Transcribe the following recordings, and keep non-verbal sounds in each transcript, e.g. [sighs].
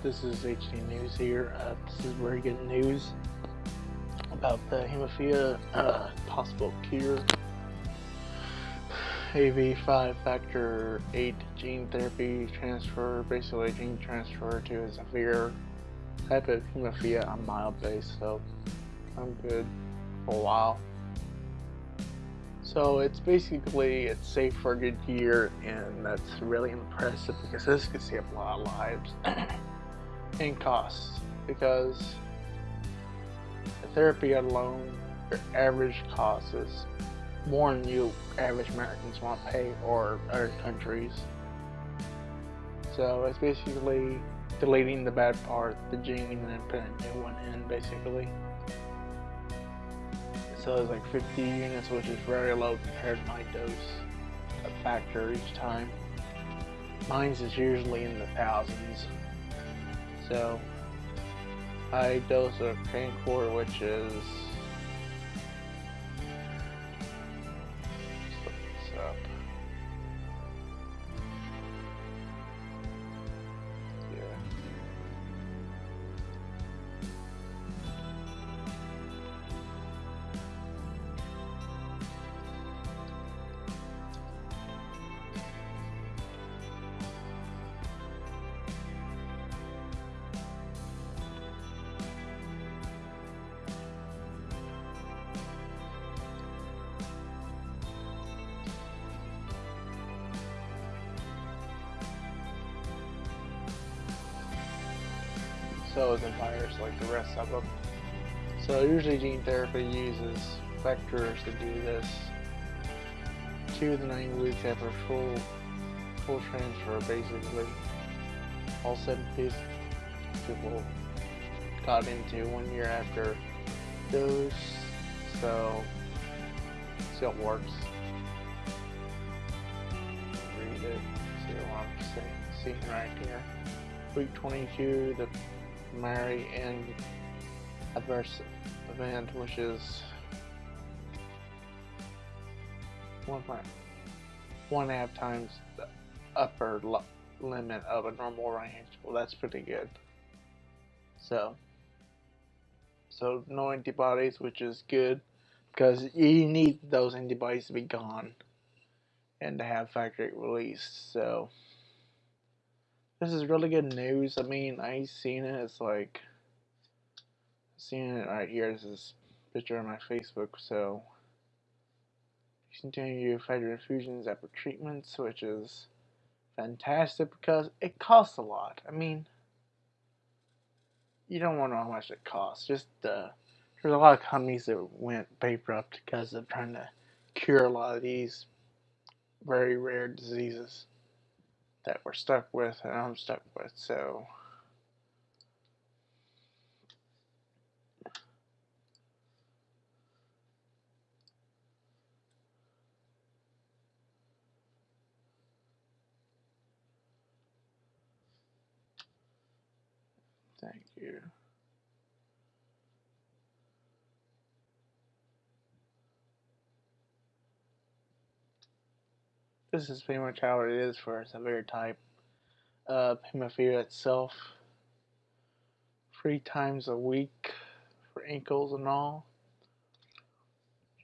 This is HD News here. Uh, this is very good news about the hemophilia uh, possible cure. AV5 factor 8 gene therapy transfer, basically gene transfer to a severe type of hemophilia on mild base, so I'm good for a while. So it's basically it's safe for a good year, and that's really impressive because this could save a lot of lives [clears throat] and costs. Because the therapy alone, your average cost is more than you average Americans want to pay or other countries. So it's basically deleting the bad part, the gene, and then putting a new one in, basically so it's like 50 units, which is very low compared to my dose of factor each time. Mine's is usually in the thousands. So I dose a Crancor, which is so is virus like the rest of them. So usually gene therapy uses vectors to do this. Two to nine weeks after full full transfer, basically. All seven people got into one year after dose, so still works. Read it, see what I'm seeing right here. Week 22, the marry in adverse event, which is one point one and half times the upper limit of a normal range. Well, that's pretty good. So, so no antibodies, which is good because you need those antibodies to be gone and to have factory release. So. This is really good news. I mean, I seen it. It's like seeing it right here. This is picture on my Facebook. So continue factor infusions after treatments, which is fantastic because it costs a lot. I mean, you don't want to know how much it costs. Just uh, there's a lot of companies that went bankrupt because of trying to cure a lot of these very rare diseases that we're stuck with and I'm stuck with. So Thank you. This is pretty much how it is for a severe type uh, hemophilia itself. Three times a week for ankles and all.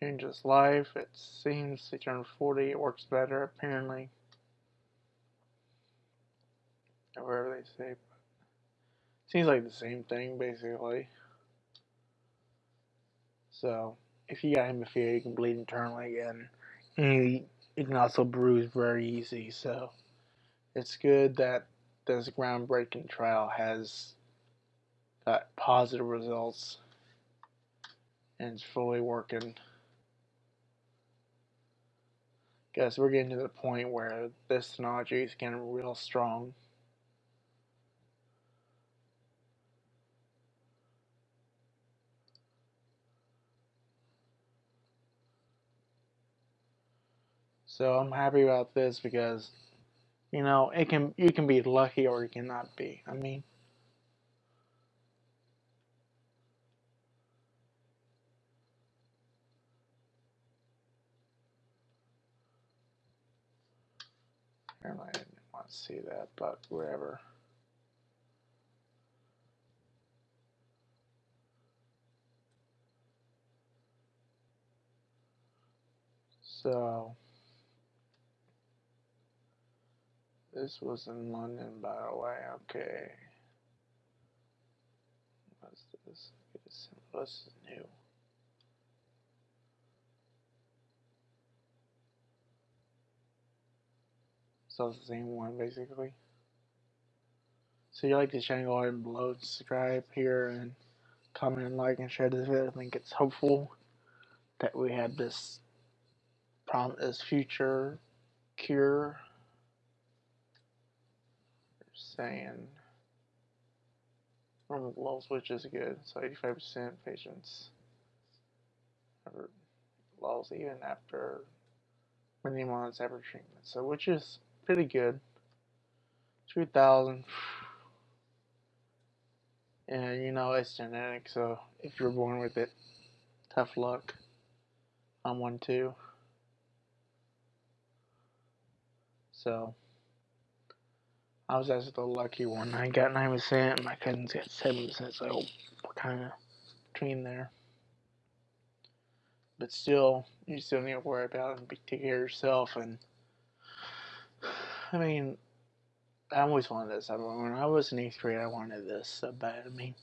Changes life. It seems to turn 40. It works better apparently. Whatever they say. Seems like the same thing basically. So if you got hemophilia, you can bleed internally again. And it can also bruise very easy. So it's good that this groundbreaking trial has got positive results and it's fully working. Guess we're getting to the point where this technology is getting real strong. So I'm happy about this because, you know, it can you can be lucky or you cannot be. I mean, I didn't want to see that, but wherever. So. This was in London, by the way. Okay. What's this? What's new? So it's the same one, basically. So you like the channel, go ahead and below, subscribe here, and comment, and like, and share this video. I think it's hopeful that we have this problem, this future cure. Saying normal glow switch is good, so 85% patients have lulls even after many months after treatment. So which is pretty good. 2,000. [sighs] And you know it's genetic, so if you're born with it, tough luck. I'm one too. So I was actually the lucky one. I got nine percent. My cousins got seven percent. So we're kind of between there. But still, you still need to worry about and take care of yourself. And I mean, I always wanted this. I mean, when I was in eighth grade, I wanted this so bad. I mean,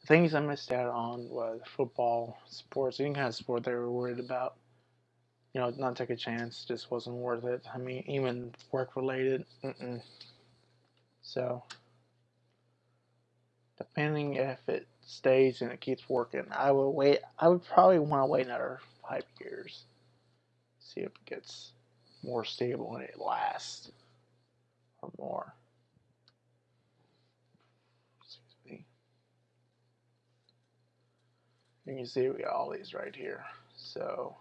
the things I missed out on was football, sports, any kind of sport they were worried about. You know, not take a chance just wasn't worth it. I mean, even work related. Mm-mm. So, depending if it stays and it keeps working, I will wait. I would probably want to wait another five years. See if it gets more stable and it lasts or more. Excuse me. You can see we got all these right here. So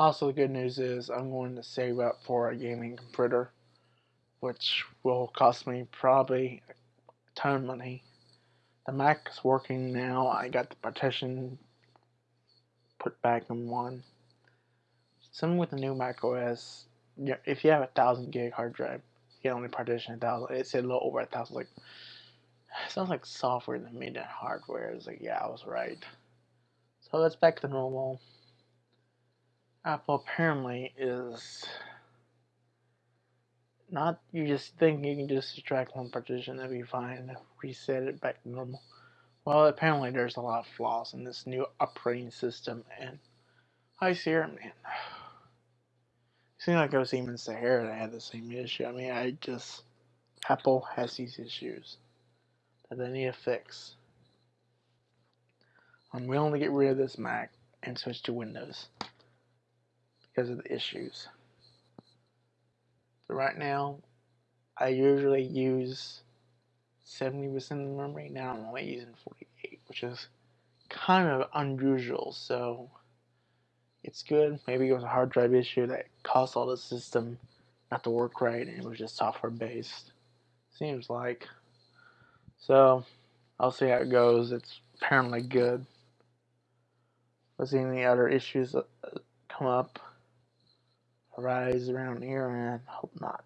Also, the good news is I'm going to save up for a gaming computer, which will cost me probably a ton of money. The Mac is working now. I got the partition put back in one. Some with the new Mac OS, if you have a thousand gig hard drive, you can only partition a thousand. It said a little over a thousand. Like, [sighs] sounds like software that made that hardware. It's like, yeah, I was right. So it's back to normal. Apple apparently is not you just think you can just extract one partition that'd be fine reset it back to normal well, apparently there's a lot of flaws in this new operating system, and High Sierra, man. It seems like I was even Sahara that had the same issue. I mean, I just Apple has these issues that they need to fix. I'm willing to get rid of this Mac and switch to Windows because of the issues. So right now, I usually use 70% of the memory. Now I'm only using 48, which is kind of unusual. So it's good. Maybe it was a hard drive issue that caused all the system not to work right, and it was just software based. Seems like. So I'll see how it goes. It's apparently good. Let's see any other issues uh, come up, arise around here, and hope not.